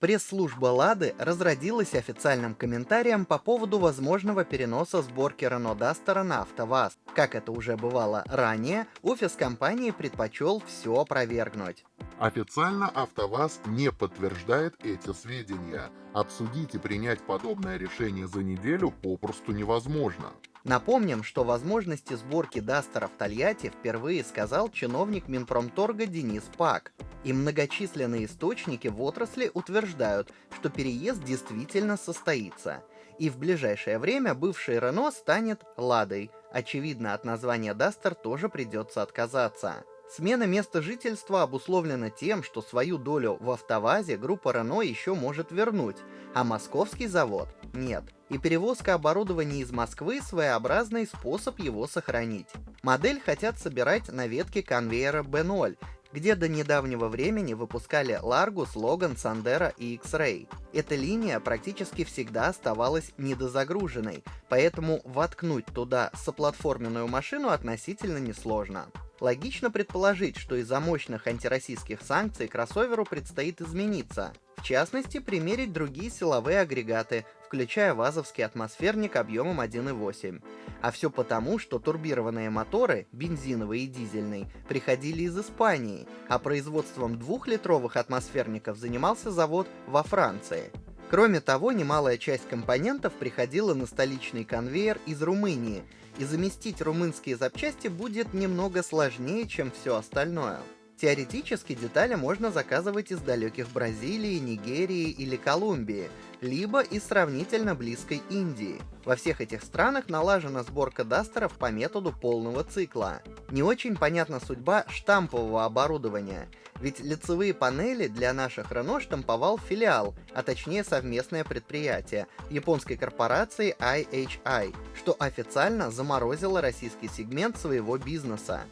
Пресс-служба «Лады» разродилась официальным комментарием по поводу возможного переноса сборки Renault Duster на АвтоВАЗ. Как это уже бывало ранее, офис компании предпочел все опровергнуть. Официально АвтоВАЗ не подтверждает эти сведения. Обсудить и принять подобное решение за неделю попросту невозможно. Напомним, что возможности сборки Дастера в Тольятти впервые сказал чиновник Минпромторга Денис Пак. И многочисленные источники в отрасли утверждают, что переезд действительно состоится. И в ближайшее время бывший Рено станет Ладой. Очевидно, от названия Дастер тоже придется отказаться. Смена места жительства обусловлена тем, что свою долю в автовазе группа Renault еще может вернуть, а московский завод — нет. И перевозка оборудования из Москвы — своеобразный способ его сохранить. Модель хотят собирать на ветке конвейера B0, где до недавнего времени выпускали Largus, Logan, Sandero и X-Ray. Эта линия практически всегда оставалась недозагруженной, поэтому воткнуть туда соплатформенную машину относительно несложно. Логично предположить, что из-за мощных антироссийских санкций кроссоверу предстоит измениться. В частности, примерить другие силовые агрегаты, включая вазовский атмосферник объемом 1.8. А все потому, что турбированные моторы, бензиновый и дизельный, приходили из Испании, а производством двухлитровых атмосферников занимался завод во Франции. Кроме того, немалая часть компонентов приходила на столичный конвейер из Румынии, и заместить румынские запчасти будет немного сложнее, чем все остальное. Теоретически детали можно заказывать из далеких Бразилии, Нигерии или Колумбии, либо из сравнительно близкой Индии. Во всех этих странах налажена сборка дастеров по методу полного цикла. Не очень понятна судьба штампового оборудования, ведь лицевые панели для наших Renault штамповал филиал, а точнее совместное предприятие японской корпорации IHI, что официально заморозило российский сегмент своего бизнеса.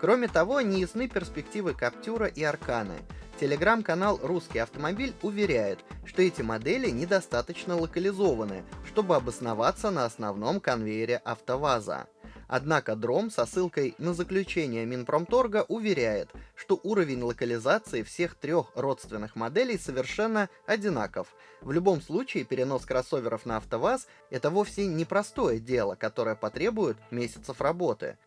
Кроме того, неясны перспективы Каптюра и Арканы. Телеграм-канал «Русский автомобиль» уверяет, что эти модели недостаточно локализованы, чтобы обосноваться на основном конвейере АвтоВАЗа. Однако Дром со ссылкой на заключение Минпромторга уверяет, что уровень локализации всех трех родственных моделей совершенно одинаков. В любом случае, перенос кроссоверов на АвтоВАЗ — это вовсе не простое дело, которое потребует месяцев работы.